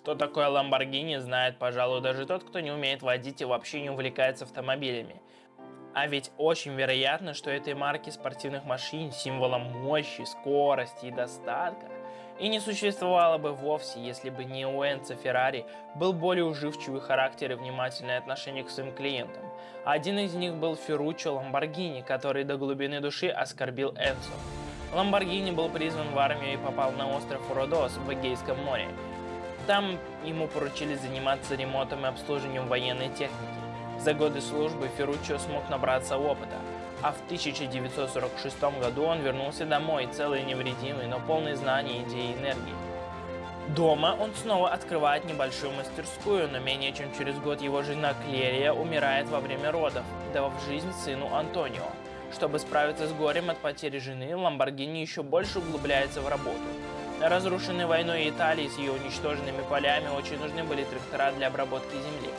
Что такое Lamborghini, знает, пожалуй, даже тот, кто не умеет водить и вообще не увлекается автомобилями. А ведь очень вероятно, что этой марки спортивных машин символом мощи, скорости и достатка и не существовало бы вовсе, если бы не у Феррари был более уживчивый характер и внимательное отношение к своим клиентам. Один из них был Ферруччо Ламборгини, который до глубины души оскорбил Энцо. Ламборгини был призван в армию и попал на остров Родос в Эгейском море. Там ему поручили заниматься ремонтом и обслуживанием военной техники. За годы службы Ферруччо смог набраться опыта, а в 1946 году он вернулся домой, целый и невредимый, но полный знаний, идей и энергии. Дома он снова открывает небольшую мастерскую, но менее чем через год его жена Клерия умирает во время родов, дав жизнь сыну Антонио. Чтобы справиться с горем от потери жены, Ламборгини еще больше углубляется в работу. Разрушенной войной Италии с ее уничтоженными полями очень нужны были трактора для обработки земли.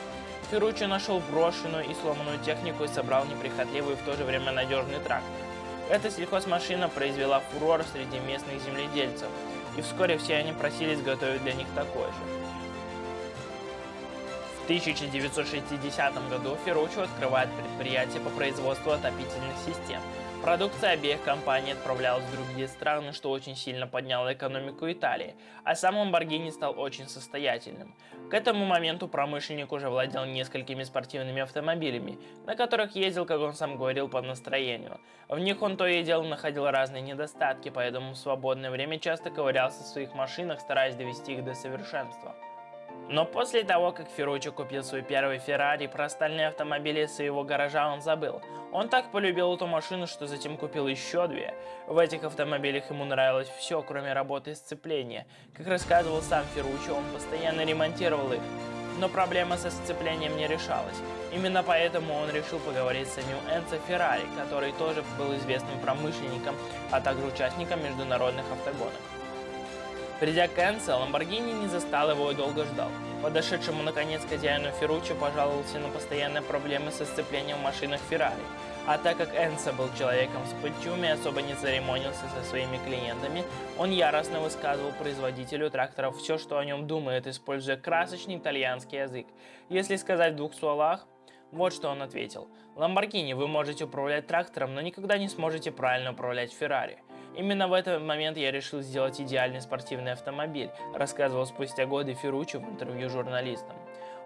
Ферруччо нашел брошенную и сломанную технику и собрал неприхотливый и в то же время надежный трактор. Эта сельхозмашина произвела фурор среди местных земледельцев, и вскоре все они просились готовить для них такой же. В 1960 году Ферруччо открывает предприятие по производству отопительных систем – Продукция обеих компаний отправлялась в другие страны, что очень сильно подняло экономику Италии, а сам Lamborghini стал очень состоятельным. К этому моменту промышленник уже владел несколькими спортивными автомобилями, на которых ездил, как он сам говорил, по настроению. В них он то и дело находил разные недостатки, поэтому в свободное время часто ковырялся в своих машинах, стараясь довести их до совершенства. Но после того, как Ферруччо купил свой первый Феррари, про остальные автомобили своего гаража он забыл. Он так полюбил эту машину, что затем купил еще две. В этих автомобилях ему нравилось все, кроме работы сцепления. Как рассказывал сам Ферруччо, он постоянно ремонтировал их. Но проблема со сцеплением не решалась. Именно поэтому он решил поговорить с самим Энцо Феррари, который тоже был известным промышленником, а также участником международных автогонок. Придя к Энце, Ламборгини не застал его и долго ждал. Подошедшему наконец хозяину Ферруччо пожаловался на постоянные проблемы со сцеплением в машинах Феррари. А так как Энса был человеком с пыльчуми и особо не церемонился со своими клиентами, он яростно высказывал производителю тракторов все, что о нем думает, используя красочный итальянский язык. Если сказать в двух словах, вот что он ответил. «Ламборгини, вы можете управлять трактором, но никогда не сможете правильно управлять Феррари. Именно в этот момент я решил сделать идеальный спортивный автомобиль, рассказывал спустя годы Ферруччо в интервью журналистам.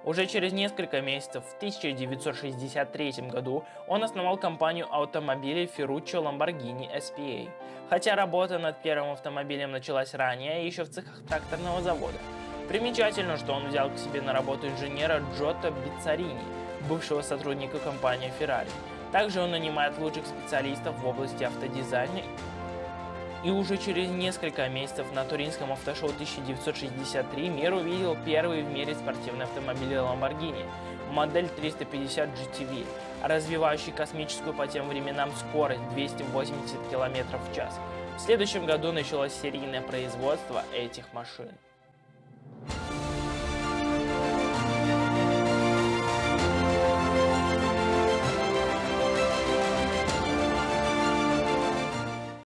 Уже через несколько месяцев, в 1963 году, он основал компанию автомобилей Ferruccio Lamborghini SPA. Хотя работа над первым автомобилем началась ранее, еще в цехах тракторного завода. Примечательно, что он взял к себе на работу инженера Джотто Бицарини, бывшего сотрудника компании Ferrari. Также он нанимает лучших специалистов в области автодизайна и уже через несколько месяцев на Туринском автошоу 1963 мир увидел первый в мире спортивный автомобиль Lamborghini, модель 350 GTV, развивающий космическую по тем временам скорость 280 км в час. В следующем году началось серийное производство этих машин.